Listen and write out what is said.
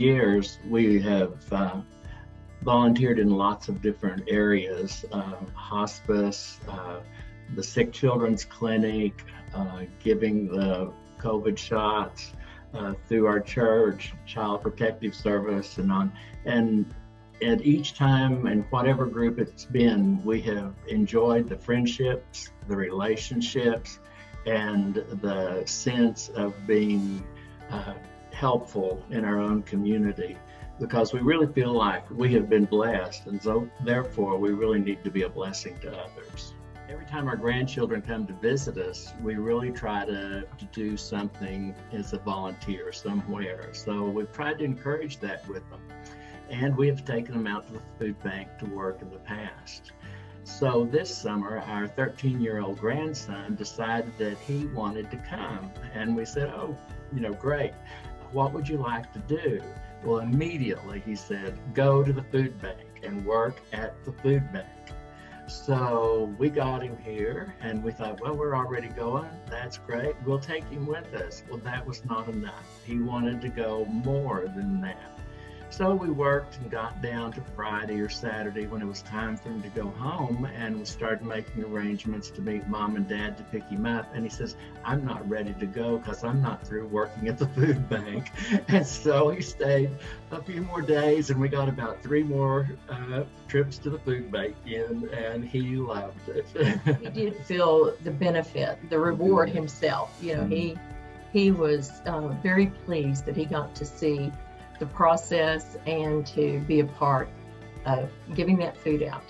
years, we have uh, volunteered in lots of different areas uh, hospice, uh, the Sick Children's Clinic, uh, giving the COVID shots uh, through our church, Child Protective Service, and on. And at each time and whatever group it's been, we have enjoyed the friendships, the relationships, and the sense of being uh, helpful in our own community because we really feel like we have been blessed and so therefore we really need to be a blessing to others. Every time our grandchildren come to visit us, we really try to, to do something as a volunteer somewhere. So we've tried to encourage that with them. And we have taken them out to the food bank to work in the past. So this summer, our 13 year old grandson decided that he wanted to come. And we said, Oh, you know, great. What would you like to do? Well, immediately he said, Go to the food bank and work at the food bank. So we got him here and we thought, well, we're already going. That's great. We'll take him with us. Well, that was not enough. He wanted to go more than that. So we worked and got down to Friday or Saturday when it was time for him to go home and we started making arrangements to meet mom and dad to pick him up. And he says, I'm not ready to go because I'm not through working at the food bank. And so he stayed a few more days and we got about three more uh, trips to the food bank in and he loved it. he did feel the benefit, the reward himself. You know, he he was uh, very pleased that he got to see the process and to be a part of giving that food out.